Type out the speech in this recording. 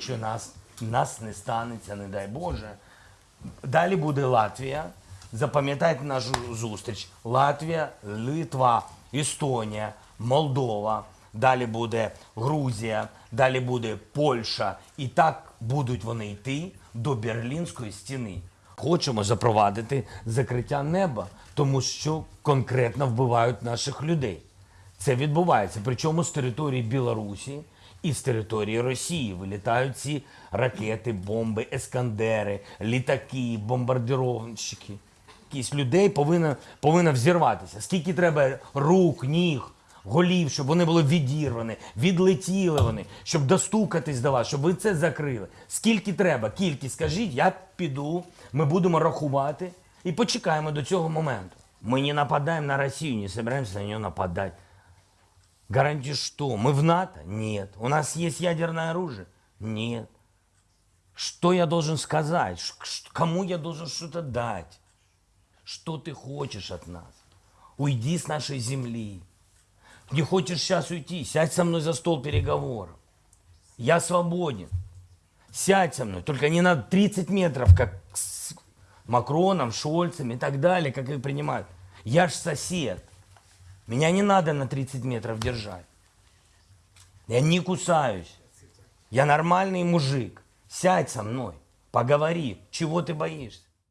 Якщо нас, нас не станеться, не дай Боже. Далі буде Латвія. Запам'ятайте нашу зустріч. Латвія, Литва, Естонія, Молдова. Далі буде Грузія, далі буде Польща. І так будуть вони йти до Берлінської стіни. Хочемо запровадити закриття неба, тому що конкретно вбивають наших людей. Це відбувається. Причому з території Білорусі і з території Росії вилітають ці ракети, бомби, ескандери, літаки, бомбардировщики. Якісь людей повинно, повинно взірватися. Скільки треба рук, ніг, голів, щоб вони були відірвані, відлетіли вони, щоб достукатись до вас, щоб ви це закрили. Скільки треба? Кількість скажіть, я піду, ми будемо рахувати і почекаємо до цього моменту. Ми не нападаємо на Росію, не собираемся на нее нападать. Гарантии что? Мы в НАТО? Нет. У нас есть ядерное оружие? Нет. Что я должен сказать? Кому я должен что-то дать? Что ты хочешь от нас? Уйди с нашей земли. Не хочешь сейчас уйти? Сядь со мной за стол переговоров. Я свободен. Сядь со мной, только не на 30 метров, как с Макроном, Шольцем и так далее, как их принимают. Я ж сосед. Меня не надо на 30 метров держать. Я не кусаюсь. Я нормальный мужик. Сядь со мной, поговори. Чего ты боишься?